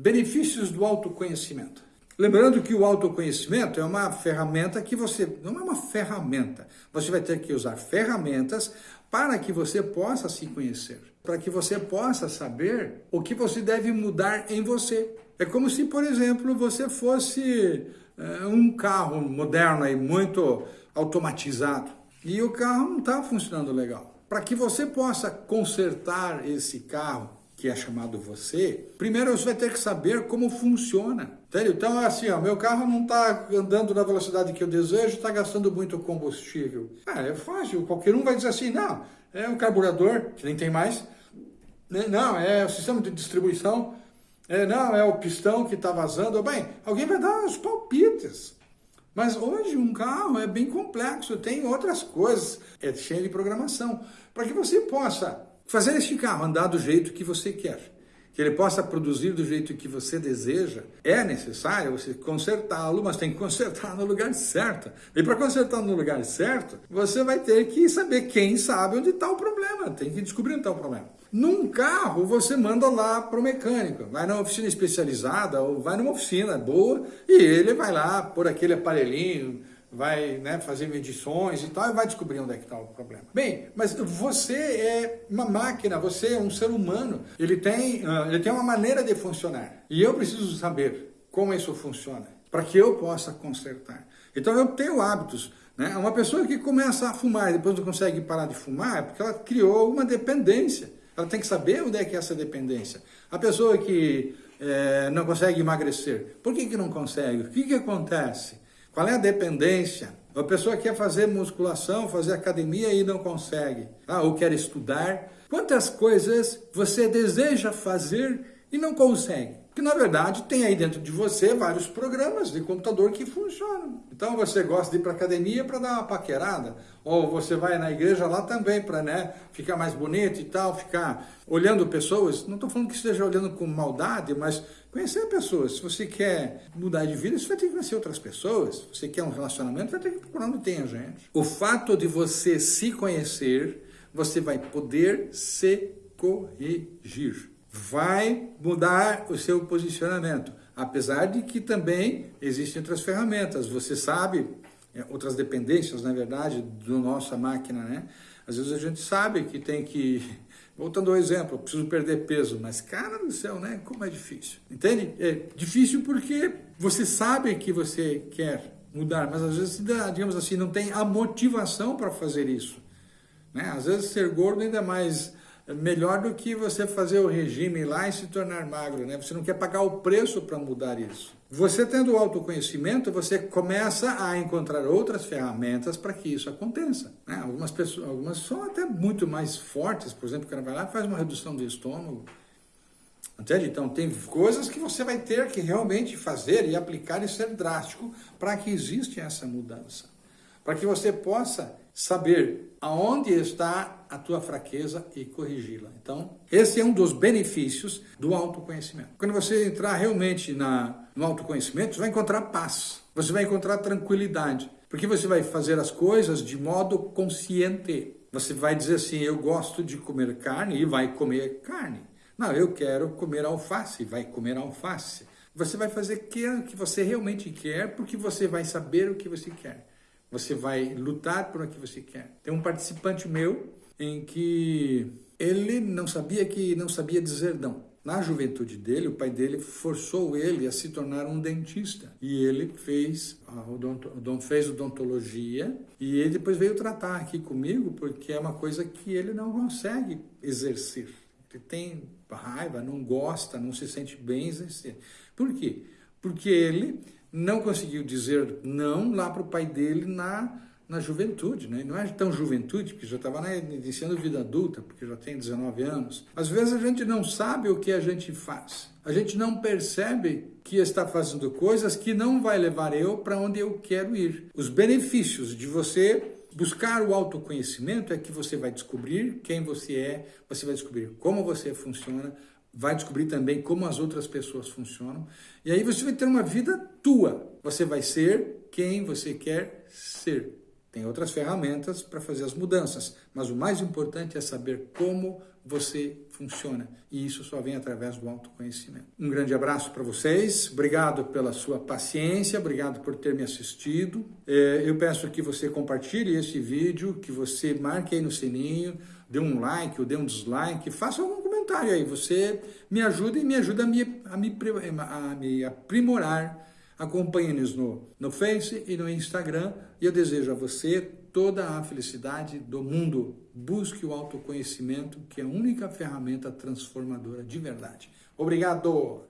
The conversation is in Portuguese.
Benefícios do autoconhecimento. Lembrando que o autoconhecimento é uma ferramenta que você, não é uma ferramenta, você vai ter que usar ferramentas para que você possa se conhecer, para que você possa saber o que você deve mudar em você. É como se, por exemplo, você fosse é, um carro moderno e muito automatizado e o carro não está funcionando legal. Para que você possa consertar esse carro, que é chamado você, primeiro você vai ter que saber como funciona. Entendeu? Então é assim, ó, meu carro não está andando na velocidade que eu desejo, está gastando muito combustível. Ah, é fácil, qualquer um vai dizer assim, não, é o carburador, que nem tem mais, né? não, é o sistema de distribuição, é, não, é o pistão que está vazando. Bem, alguém vai dar os palpites. Mas hoje um carro é bem complexo, tem outras coisas, é cheio de programação, para que você possa fazer este carro andar do jeito que você quer, que ele possa produzir do jeito que você deseja, é necessário você consertá-lo, mas tem que consertar no lugar certo. E para consertar no lugar certo, você vai ter que saber quem sabe onde está o problema, tem que descobrir onde está o problema. Num carro, você manda lá para o mecânico, vai na oficina especializada ou vai numa oficina boa e ele vai lá por aquele aparelhinho, vai né, fazer medições e tal e vai descobrir onde é que está o problema. Bem, mas você é uma máquina, você é um ser humano, ele tem, uh, ele tem uma maneira de funcionar e eu preciso saber como isso funciona para que eu possa consertar. Então eu tenho hábitos, né? Uma pessoa que começa a fumar e depois não consegue parar de fumar é porque ela criou uma dependência. Ela tem que saber onde é que é essa dependência. A pessoa que é, não consegue emagrecer, por que, que não consegue? O que, que acontece? Qual é a dependência? A pessoa quer fazer musculação, fazer academia e não consegue. Ah, ou quer estudar. Quantas coisas você deseja fazer e não consegue? Que na verdade tem aí dentro de você vários programas de computador que funcionam. Então você gosta de ir para academia para dar uma paquerada, ou você vai na igreja lá também para né, ficar mais bonito e tal, ficar olhando pessoas. Não estou falando que esteja olhando com maldade, mas conhecer pessoas. Se você quer mudar de vida, você vai ter que conhecer outras pessoas. Se você quer um relacionamento, vai ter que procurar onde tem a gente. O fato de você se conhecer, você vai poder se corrigir vai mudar o seu posicionamento. Apesar de que também existem outras ferramentas. Você sabe, é, outras dependências, na verdade, do nossa máquina, né? Às vezes a gente sabe que tem que... Voltando ao exemplo, eu preciso perder peso, mas cara do céu, né? Como é difícil. Entende? É difícil porque você sabe que você quer mudar, mas às vezes, digamos assim, não tem a motivação para fazer isso. Né? Às vezes ser gordo ainda mais é melhor do que você fazer o regime lá e se tornar magro, né? Você não quer pagar o preço para mudar isso. Você tendo autoconhecimento, você começa a encontrar outras ferramentas para que isso aconteça. Né? Algumas pessoas, algumas são até muito mais fortes, por exemplo, o cara vai lá e faz uma redução do estômago. Entende? Então tem coisas que você vai ter que realmente fazer e aplicar e ser drástico para que exista essa mudança. Para que você possa saber aonde está a tua fraqueza e corrigi-la. Então, esse é um dos benefícios do autoconhecimento. Quando você entrar realmente na, no autoconhecimento, você vai encontrar paz, você vai encontrar tranquilidade, porque você vai fazer as coisas de modo consciente. Você vai dizer assim, eu gosto de comer carne e vai comer carne. Não, eu quero comer alface, vai comer alface. Você vai fazer o que você realmente quer, porque você vai saber o que você quer. Você vai lutar por o que você quer. Tem um participante meu em que ele não sabia que não sabia dizer não. Na juventude dele, o pai dele forçou ele a se tornar um dentista. E ele fez, odonto, fez odontologia e ele depois veio tratar aqui comigo porque é uma coisa que ele não consegue exercer. Ele tem raiva, não gosta, não se sente bem exercer. Por quê? Porque ele não conseguiu dizer não lá para o pai dele na, na juventude, né? não é tão juventude, porque já estava iniciando vida adulta, porque já tem 19 anos. Às vezes a gente não sabe o que a gente faz. A gente não percebe que está fazendo coisas que não vai levar eu para onde eu quero ir. Os benefícios de você buscar o autoconhecimento é que você vai descobrir quem você é, você vai descobrir como você funciona, vai descobrir também como as outras pessoas funcionam. E aí você vai ter uma vida tua. Você vai ser quem você quer ser. Tem outras ferramentas para fazer as mudanças, mas o mais importante é saber como você funciona. E isso só vem através do autoconhecimento. Um grande abraço para vocês. Obrigado pela sua paciência, obrigado por ter me assistido. É, eu peço que você compartilhe esse vídeo, que você marque aí no sininho, dê um like ou dê um dislike, faça algum comentário aí. Você me ajuda e me ajuda a me, a me, a me aprimorar. Acompanhe-nos no, no Face e no Instagram. E eu desejo a você toda a felicidade do mundo. Busque o autoconhecimento, que é a única ferramenta transformadora de verdade. Obrigado!